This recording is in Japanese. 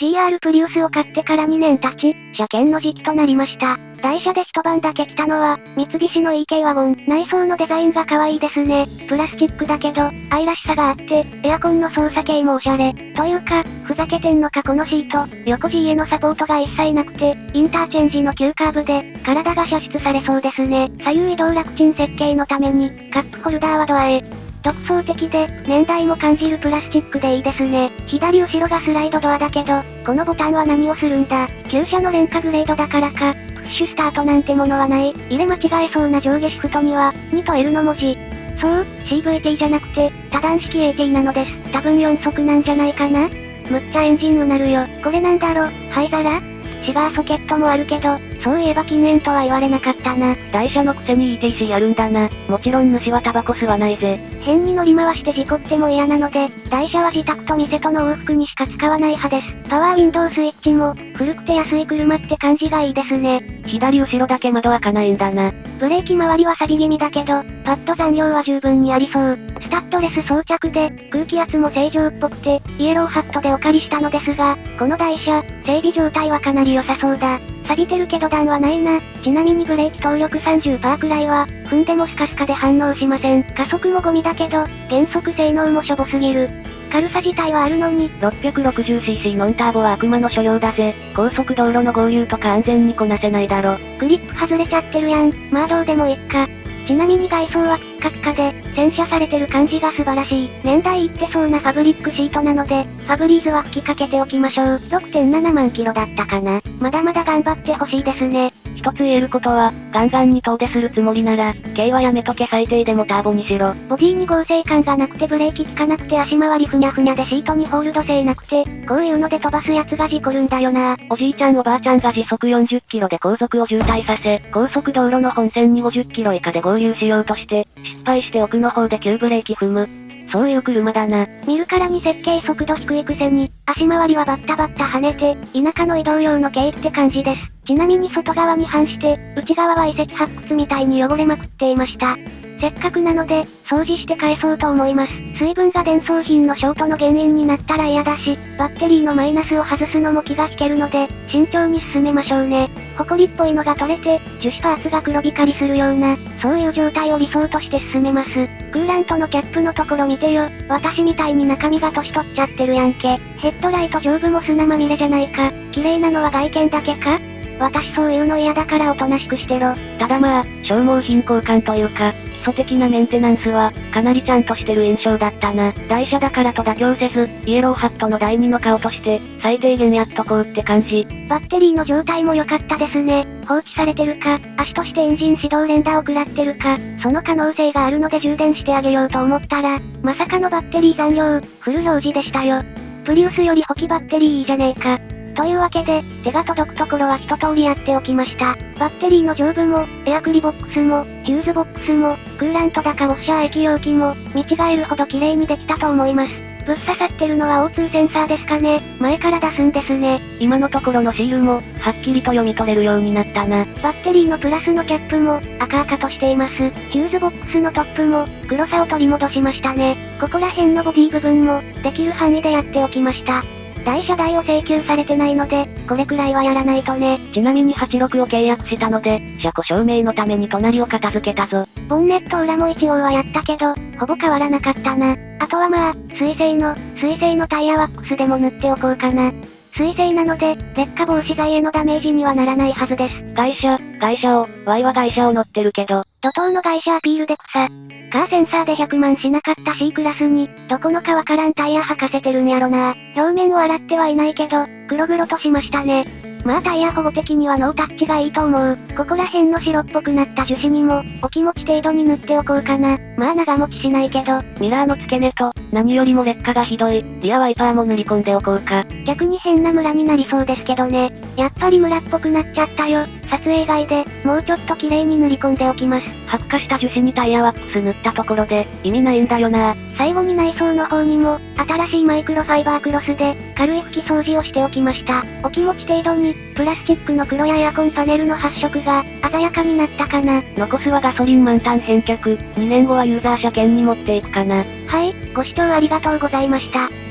GR プリウスを買ってから2年経ち、車検の時期となりました。台車で一晩だけ来たのは、三菱の EK ワゴン。内装のデザインが可愛いですね。プラスチックだけど、愛らしさがあって、エアコンの操作系もおしゃれ。というか、ふざけてんのかこのシート、横 G へのサポートが一切なくて、インターチェンジの急カーブで、体が射出されそうですね。左右移動楽ちん設計のために、カップホルダーはドアへ。独創的で、年代も感じるプラスチックでいいですね。左後ろがスライドドアだけど、このボタンは何をするんだ旧車の廉価グレードだからか、プッシュスタートなんてものはない。入れ間違えそうな上下シフトには、2と L の文字。そう、CVT じゃなくて、多段式 AT なのです。多分4速なんじゃないかなむっちゃエンジンうなるよ。これなんだろ灰皿？シガーソケットもあるけど、そういえば禁煙とは言われなかったな。台車のくせに ETC やるんだな。もちろん主はタバコ吸わないぜ。変に乗り回して事故っても嫌なので、台車は自宅と店との往復にしか使わない派です。パワーウィンドウスイッチも、古くて安い車って感じがいいですね。左後ろだけ窓開かないんだな。ブレーキ周りは錆び気味だけど、パッド残量は十分にありそう。スタッドレス装着で、空気圧も正常っぽくて、イエローハットでお借りしたのですが、この台車、整備状態はかなり良さそうだ。錆びてるけど段はないな。ちなみにブレーキ動力30%くらいは、踏んでもスカスカで反応しません。加速もゴミだけど、減速性能もしょぼすぎる。軽さ自体はあるのに、660cc ノンターボは悪魔の所用だぜ。高速道路の合流とか安全にこなせないだろ。グリップ外れちゃってるやん。まあどうでもいっか。ちなみに外装はピッカピカで、洗車されてる感じが素晴らしい。年代いってそうなファブリックシートなので、ファブリーズは吹きかけておきましょう。6.7万キロだったかな。まだまだ頑張ってほしいですね。一つ言えることは、ガンガンに遠出するつもりなら、軽はやめとけ最低でもターボにしろ。ボディに合成感がなくてブレーキ効かなくて足回りふにゃふにゃでシートにホールド性なくて、こういうので飛ばすやつが事故るんだよな。おじいちゃんおばあちゃんが時速40キロで後続を渋滞させ、高速道路の本線に50キロ以下で合流しようとして、失敗して奥の方で急ブレーキ踏む。そういう車だな。見るからに設計速度低いくせに、足回りはバッタバッタ跳ねて、田舎の移動用の軽って感じです。ちなみに外側に反して、内側は遺跡発掘みたいに汚れまくっていました。せっかくなので、掃除して返そうと思います。水分が伝送品のショートの原因になったら嫌だし、バッテリーのマイナスを外すのも気が引けるので、慎重に進めましょうね。ホコリっぽいのが取れて、樹脂パーツが黒光りするような、そういう状態を理想として進めます。クーラントのキャップのところ見てよ。私みたいに中身が年取っちゃってるやんけ。ヘッドライト上部も砂まみれじゃないか。綺麗なのは外見だけか？私そういうの嫌だからおとなしくしてろ。ただまあ、消耗品交換というか、基礎的なメンテナンスは、かなりちゃんとしてる印象だったな。台車だからと妥協せず、イエローハットの第二の顔として、最低限やっとこうって感じ。バッテリーの状態も良かったですね。放置されてるか、足としてエンジン始動連打を食らってるか、その可能性があるので充電してあげようと思ったら、まさかのバッテリー残量、フル表示でしたよ。プリウスより補機バッテリーいいじゃねえか。というわけで、手が届くところは一通りやっておきました。バッテリーの上部も、エアクリボックスも、ヒューズボックスも、クーラントだかウォッシャー液容器も、見違えるほど綺麗にできたと思います。ぶっ刺さってるのは O2 センサーですかね。前から出すんですね。今のところのシールも、はっきりと読み取れるようになったな。バッテリーのプラスのキャップも、赤々としています。ヒューズボックスのトップも、黒さを取り戻しましたね。ここら辺のボディ部分も、できる範囲でやっておきました。大車代を請求されてないので、これくらいはやらないとね。ちなみに86を契約したので、車庫証明のために隣を片付けたぞ。ボンネット裏も一応はやったけど、ほぼ変わらなかったな。あとはまあ、水性の、水性のタイヤワックスでも塗っておこうかな。水性なので、劣化防止剤へのダメージにはならないはずです。外車、外車を、Y は外車を乗ってるけど。怒涛の外車アピールで草。カーセンサーで100万しなかった C クラスに、どこのかわからんタイヤ履かせてるんやろな。表面を洗ってはいないけど、黒々としましたね。まあタイヤ保護的にはノータッチがいいと思う。ここら辺の白っぽくなった樹脂にも、お気持ち程度に塗っておこうかな。まあ長持ちしないけど。ミラーの付け根と、何よりも劣化がひどい、リアワイパーも塗り込んでおこうか。逆に変なムラになりそうですけどね。やっぱりムラっぽくなっちゃったよ。撮影外で、もうちょっと綺麗に塗り込んでおきます。発火した樹脂にタイヤワックス塗ったところで、意味ないんだよな。最後に内装の方にも、新しいマイクロファイバークロスで、軽い拭き掃除をしておきました。お気持ち程度に、プラスチックの黒やエアコンパネルの発色が、鮮やかになったかな。残すはガソリン満タン返却、2年後はユーザー車検に持っていくかな。はい、ご視聴ありがとうございました。